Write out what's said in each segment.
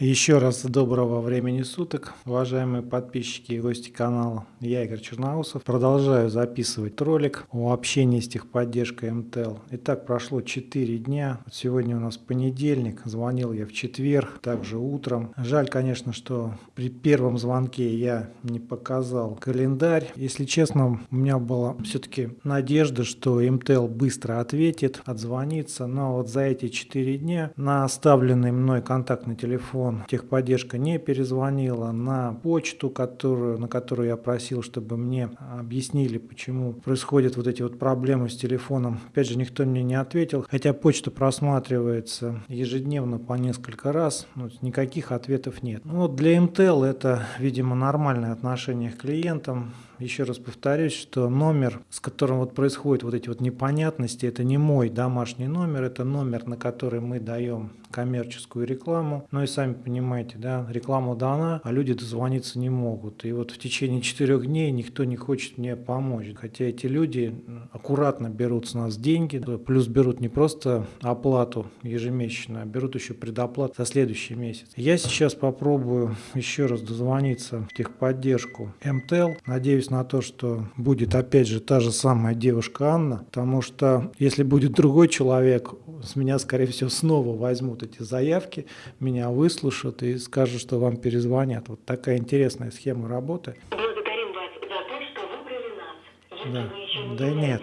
Еще раз доброго времени суток, уважаемые подписчики и гости канала. Я Игорь Черноусов. Продолжаю записывать ролик о общении с техподдержкой МТЛ. Итак, прошло 4 дня. Сегодня у нас понедельник. Звонил я в четверг, также утром. Жаль, конечно, что при первом звонке я не показал календарь. Если честно, у меня была все-таки надежда, что МТЛ быстро ответит, отзвонится. Но вот за эти 4 дня на оставленный мной контактный телефон телефон техподдержка не перезвонила, на почту, которую, на которую я просил, чтобы мне объяснили, почему происходят вот эти вот проблемы с телефоном. Опять же, никто мне не ответил, хотя почта просматривается ежедневно по несколько раз, но никаких ответов нет. Ну, вот для МТЛ это, видимо, нормальное отношение к клиентам. Еще раз повторюсь, что номер, с которым вот происходят вот эти вот непонятности, это не мой домашний номер, это номер, на который мы даем коммерческую рекламу. Ну и сами понимаете, да, реклама дана, а люди дозвониться не могут. И вот в течение четырех дней никто не хочет мне помочь. Хотя эти люди аккуратно берут с нас деньги, плюс берут не просто оплату ежемесячную, а берут еще предоплату за следующий месяц. Я сейчас попробую еще раз дозвониться в техподдержку МТЛ. Надеюсь на то, что будет опять же та же самая девушка Анна, потому что если будет другой человек, с меня, скорее всего, снова возьмут эти заявки, меня выслушают и скажут, что вам перезвонят. Вот такая интересная схема работы. Благодарим вас за то, что выбрали нас. Если Да. вы Да нет.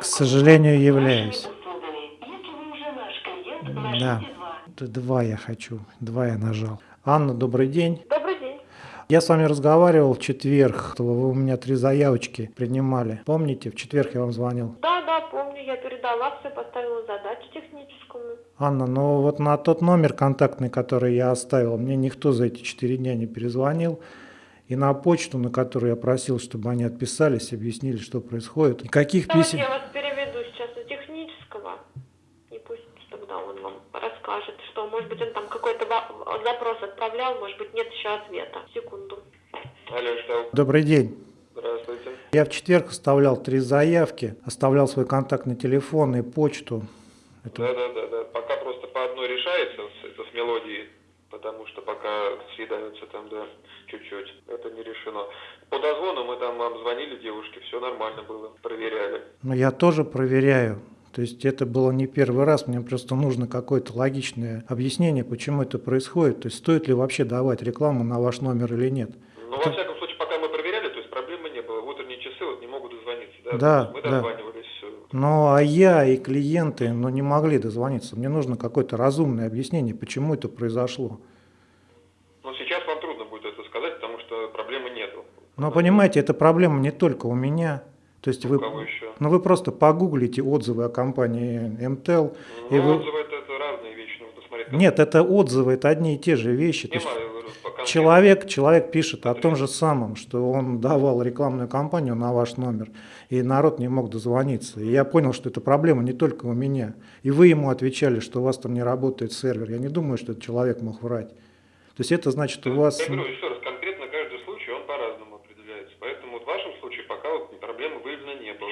К сожалению, являюсь. клиент, Да. два. Я хочу, два я нажал. Анна, добрый день. Добрый день. Я с вами разговаривал в четверг, вы у меня три заявочки принимали. Помните, в четверг я вам звонил. Да, я передала все, поставила задачу техническую. Анна, ну вот на тот номер контактный, который я оставил, мне никто за эти четыре дня не перезвонил. И на почту, на которую я просил, чтобы они отписались, объяснили, что происходит. Никаких Давайте писем... я вас переведу сейчас у технического. И пусть тогда он вам расскажет, что, может быть, он там какой-то запрос отправлял, может быть, нет еще ответа. Секунду. Алло, что? Добрый день. Я в четверг оставлял три заявки, оставлял свой контактный телефон и почту. Это- Да, да, да, да. Пока просто по одной решается, это с мелодией, потому что пока съедаются там, да, чуть-чуть. Это не решено. По дозвону мы там вам звонили девушке, все нормально было, проверяли. Но я тоже проверяю. То есть это было не первый раз, мне просто нужно какое-то логичное объяснение, почему это происходит. То есть стоит ли вообще давать рекламу на ваш номер или нет. Но во всяком случае, пока мы проверяли, то есть проблемы не было. В утренние часы вот не могут дозвониться, да? Да, мы да. дозванивались, все. Ну, а я и клиенты ну, не могли дозвониться. Мне нужно какое-то разумное объяснение, почему это произошло. Но сейчас вам трудно будет это сказать, потому что проблемы нету. Но понимаете, эта проблема не только у меня. То есть вы, У еще? ну, вы просто погуглите отзывы о компании МТЛ. и Ну, вы- отзывы это, это разные вещи, нужно смотреть. Нет, это отзывы, это одни и те же вещи. То Человек, человек пишет о том же самом, что он давал рекламную кампанию на ваш номер, и народ не мог дозвониться. И я понял, что эта проблема не только у меня. И вы ему отвечали, что у вас там не работает сервер. Я не думаю, что этот человек мог врать. То есть это значит, у вас... Я говорю еще раз, конкретно каждый случай, он по-разному определяется. Поэтому вот в вашем случае пока вот проблемы выявлено не было.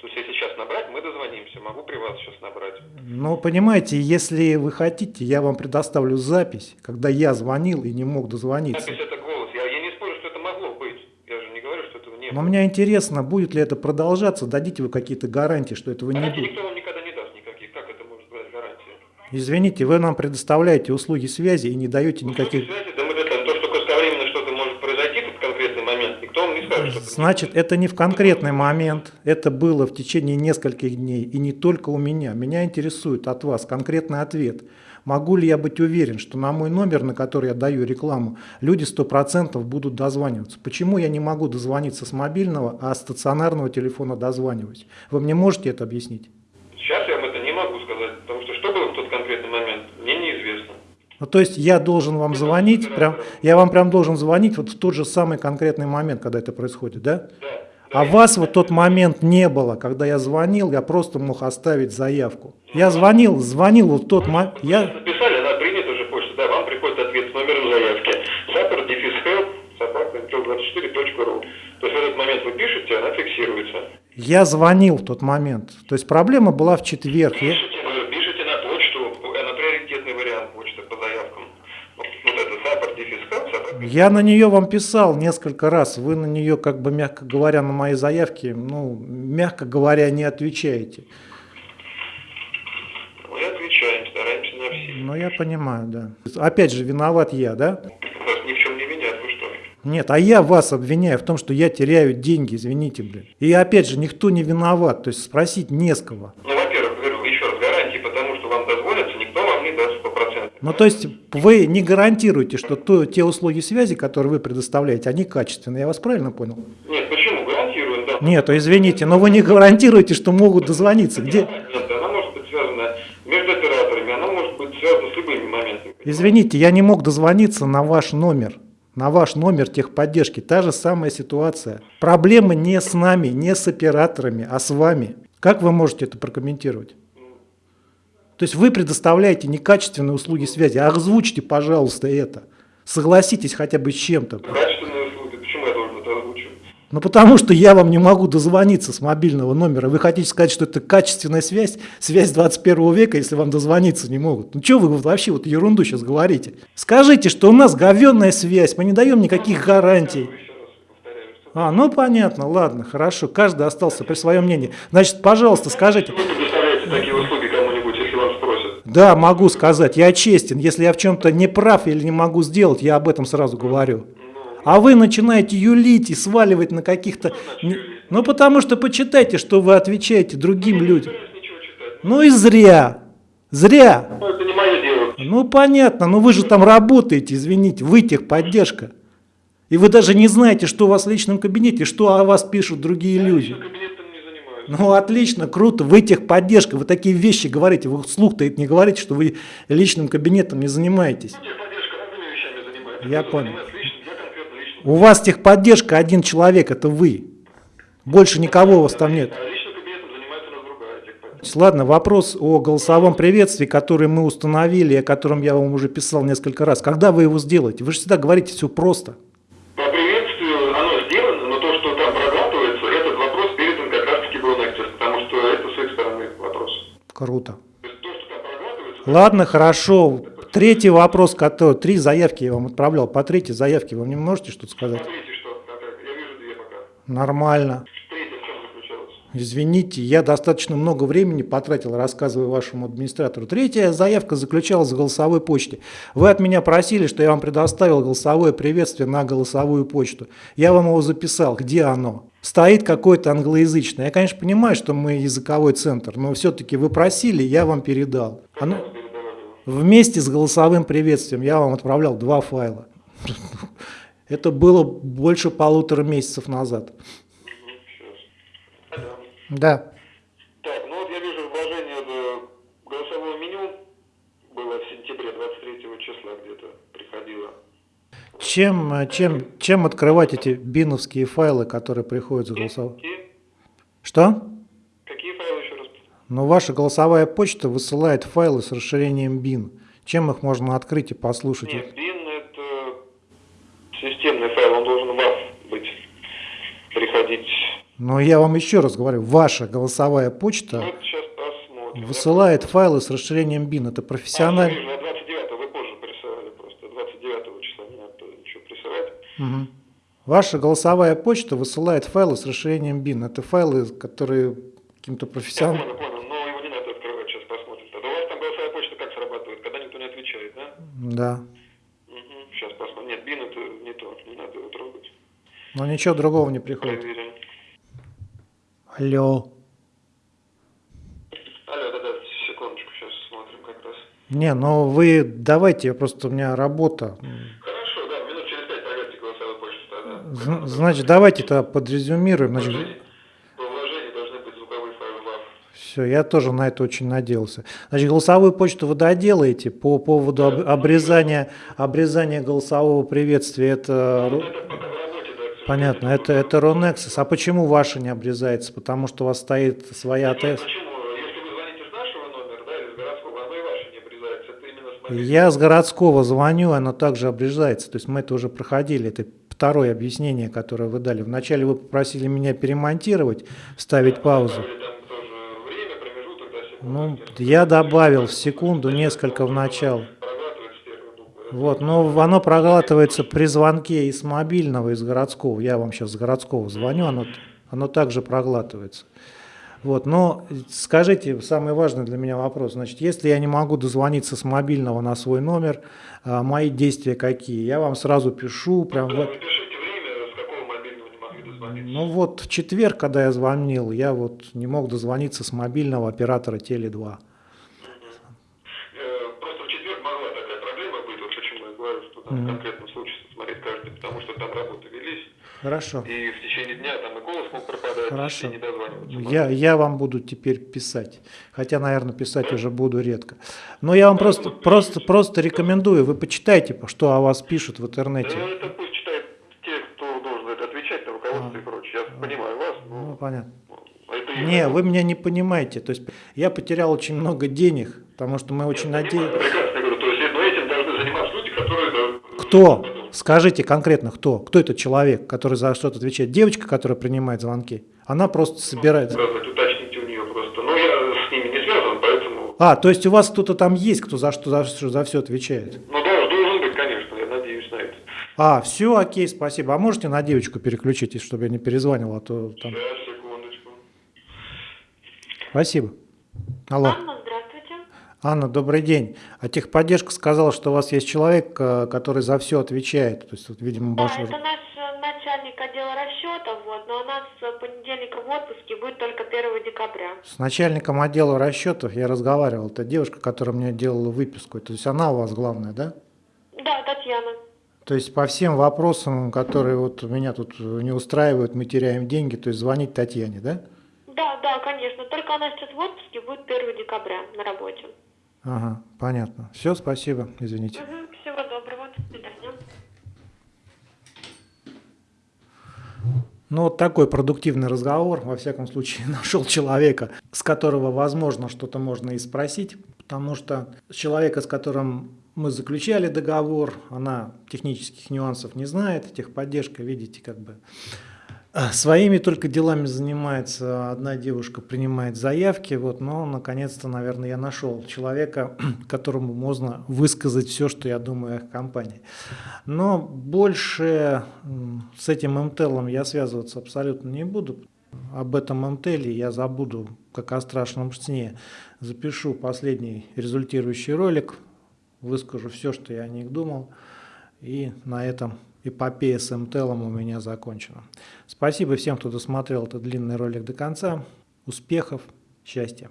То есть если сейчас набрать, мы дозвонимся. Могу при вас сейчас набрать. Ну, понимаете, если вы хотите, я вам предоставлю запись, когда я звонил и не мог дозвониться. Запись это голос. Я, я не спорю, что это могло быть. Я же не говорю, что этого не Но было. мне интересно, будет ли это продолжаться, дадите вы какие-то гарантии, что этого не Гарантий будет. никто вам никогда не даст никаких. Как это может быть гарантия? Извините, вы нам предоставляете услуги связи и не даете никаких... Услуги связи, да мы это, то, что кратковременно что-то может произойти в конкретный момент, никто вам не скажет, что это Значит, это не в конкретный момент, это было в течение нескольких дней, и не только у меня. Меня интересует от вас конкретный ответ. Могу ли я быть уверен, что на мой номер, на который я даю рекламу, люди 100% будут дозваниваться? Почему я не могу дозвониться с мобильного, а с стационарного телефона дозваниваюсь? Вы мне можете это объяснить? Сейчас я вам это не могу сказать, потому что что было в тот конкретный момент, мне неизвестно. Ну, то есть я должен вам звонить, прям, я вам прям должен звонить вот в тот же самый конкретный момент, когда это происходит, да? Да. А вас в тот момент не было, когда я звонил, я просто мог оставить заявку. Я звонил, звонил вот в тот момент, я, написали, она принята уже почта, да, вам приходит ответ с номером заявки. Сапер, дефис, help, собака, 24.ru. То есть в этот момент вы пишете, она фиксируется. я звонил в тот момент. То есть проблема была в четверг. Пишите, вы пишите на почту, э, на приоритетный вариант почты по заявкам. Вот, вот это support дефис help, support Я на нее вам писал несколько раз. Вы на нее, как бы, мягко говоря, на мои заявки, ну, мягко говоря, не отвечаете. Мы отвечаем, стараемся на все. Ну, я понимаю, да. Опять же, виноват я, да? Вас ни в чем не винят, вы что? Нет, а я вас обвиняю в том, что я теряю деньги, извините, блин. И опять же, никто не виноват, то есть спросить не с кого. Ну, Ну, то есть вы не гарантируете, что то, те услуги связи, которые вы предоставляете, они качественные. Я вас правильно понял? Нет, почему? Гарантируем, да. Нет, извините, но вы не гарантируете, что могут дозвониться. Где? Нет, она может быть связана между операторами, она может быть связана с любыми моментами. Извините, я не мог дозвониться на ваш номер. На ваш номер техподдержки. Та же самая ситуация. Проблемы не с нами, не с операторами, а с вами. Как вы можете это прокомментировать? То есть вы предоставляете некачественные услуги связи. Озвучьте, пожалуйста, это. Согласитесь хотя бы с чем-то. Качественные услуги, почему я должен это озвучивать? Ну потому что я вам не могу дозвониться с мобильного номера. Вы хотите сказать, что это качественная связь, связь 21 века, если вам дозвониться не могут. Ну что вы вообще вот ерунду сейчас говорите? Скажите, что у нас говенная связь, мы не даем никаких гарантий. А, ну понятно, ладно, хорошо, каждый остался при своем мнении. Значит, пожалуйста, скажите. Вы такие услуги кому-нибудь, если вас спросят? Да, могу сказать, я честен. Если я в чем-то не прав или не могу сделать, я об этом сразу говорю. А вы начинаете юлить и сваливать на каких-то... Ну, потому что почитайте, что вы отвечаете другим людям. Ничего читать. Ну и зря. Зря. Ну. Ну понятно, но вы же там работаете, извините, вы техподдержка. И вы даже не знаете, что у вас в личном кабинете, что о вас пишут другие люди. Я кабинетом не занимаюсь. Ну отлично, круто, вы техподдержка, вы такие вещи говорите, вы вслух-то это не говорите, что вы личным кабинетом не занимаетесь. Занимается. Я понял. личным. У вас техподдержка один человек, это вы. Больше никого у вас там нет. А. Ладно, вопрос о голосовом приветствии, который мы установили, о котором я вам уже писал несколько раз. Когда вы его сделаете? Вы же всегда говорите все просто. Круто. Ладно, хорошо. Третий вопрос, который... Три заявки я вам отправлял. По третьей заявке вы мне можете что-то сказать? Нормально. Извините, я достаточно много времени потратил, рассказывая вашему администратору. Третья заявка заключалась в голосовой почте. Вы от меня просили, что я вам предоставил голосовое приветствие на голосовую почту. Я вам его записал. Где оно? Стоит какое-то англоязычное. Я, конечно, понимаю, что мы языковой центр, но все-таки вы просили, я вам передал. Оно Передавали его. вместе с голосовым приветствием я вам отправлял два файла. Это было больше полутора месяцев назад. Сейчас. Да. Да. Так, ну вот я вижу вложение в голосовое меню было в сентябре 23 числа где-то приходило. Чем, э, чем, чем открывать эти биновские файлы, которые приходят с голосового? Какие, Что? какие файлы еще раз? Ну, ваша голосовая почта высылает файлы с расширением bin. Чем их можно открыть и послушать? Нет, bin это системный файл, он должен в WAV быть, приходить. Но я вам еще раз говорю, ваша голосовая почта высылает файлы с расширением bin. Это А, профессионально. вижу, а 29 вы позже присылали просто. 29 числа не надо было ничего Мгм. Ваша голосовая почта высылает файлы с расширением bin. Это файлы, которые каким-то Я профессионалом... понял, понял, но его не надо открывать, сейчас посмотрим. Тогда у вас там голосовая почта как срабатывает, когда никто не отвечает, да? Да. Сейчас посмотрим. Нет, бин это не то, не надо его трогать. Но ничего другого не приходит. Проверим. Алло. Алло, да-да, секундочку, сейчас смотрим как раз. Не, ну вы давайте, просто у меня работа. Хорошо, да, минут через пять проверьте голосовую почту тогда. Зн- Значит, давайте тогда подрезюмируем. Значит, все, я тоже на это очень надеялся. Значит, голосовую почту вы доделаете по поводу об- обрезания, обрезания голосового приветствия. Это ру- Это работе, да, понятно, это, это Ронексис. А почему ваша не обрезается? Потому что у вас стоит своя АТС. почему? Городского, оно и ваше не обрезается. Это именно с. Я с городского звоню, оно также обрежается. То есть мы это уже проходили. Это второе объяснение, которое вы дали. Вначале вы попросили меня перемонтировать, паузу. Время, промежуток, да, секунду. Ну, я добавил в секунду несколько в начало. Вот, но оно проглатывается при звонке из мобильного, из городского. Я вам сейчас с городского звоню, оно, оно также проглатывается. Вот, но скажите, самый важный для меня вопрос, значит, если я не могу дозвониться с мобильного на свой номер, а, мои действия какие? Я вам сразу пишу, прям вот, ну вот в четверг, когда я звонил, я вот не мог дозвониться с мобильного оператора Теле2. Э, Просто в четверг могла такая проблема быть, вот почему я говорю, что там в конкретном случае смотреть каждый, потому что там работы велись, Хорошо. и в течение Хорошо. Я, я вам буду теперь писать. Хотя, наверное, писать уже буду редко. Но я вам просто, просто, просто рекомендую. Вы почитайте, что о вас пишут в интернете. это пусть читают те, кто должен отвечать, на руководство и прочее. Я понимаю вас, Ну, но понятно. их Не, вы меня не понимаете. То есть я потерял очень много денег, потому что мы очень надеялись. Прекрасно я говорю, то есть но этим должны заниматься люди, которые... да, Кто? Скажите конкретно, кто? Кто этот человек, который за что-то отвечает? Девочка, которая принимает звонки? Она просто собирает. сказать, уточните у нее просто. Но я с ними не связан, поэтому... А, то есть у вас кто-то там есть, кто за что за, что- за все отвечает? Ну, должен, должен быть, конечно, я надеюсь на это. А, все, окей, спасибо. А можете на девочку переключить, чтобы я не перезванивал, а то там... Сейчас, секундочку. Спасибо. Алло. Анна. Анна, добрый день. А техподдержка сказала, что у вас есть человек, э, который за все отвечает. То есть, вот, видимо, Да, ваш... это наш э, начальник отдела расчетов, вот, но у нас с понедельника в отпуске будет только 1 декабря. С начальником отдела расчетов я разговаривал. Это девушка, которая мне делала выписку. То есть она у вас главная, да? Да, Татьяна. То есть по всем вопросам, которые вот меня тут не устраивают, мы теряем деньги, то есть звонить Татьяне, да? Да, да, конечно. Только она сейчас в отпуске будет 1 декабря на работе. Ага, понятно. Все, спасибо, извините. Всего доброго. До свидания. Ну, вот такой продуктивный разговор, во всяком случае, нашел человека, с которого, возможно, что-то можно и спросить, потому что человека, с которым мы заключали договор, она технических нюансов не знает, техподдержка, видите, как бы своими только делами занимается, одна девушка принимает заявки, вот, но наконец-то, наверное, я нашел человека, которому можно высказать все, что я думаю о компании. Но больше с этим МТЛом я связываться абсолютно не буду. Об этом МТЛе я забуду, как о страшном сне. Запишу последний результирующий ролик, выскажу все, что я о них думал. И на этом эпопея с МТЛом у меня закончена. Спасибо всем, кто досмотрел этот длинный ролик до конца. Успехов, счастья!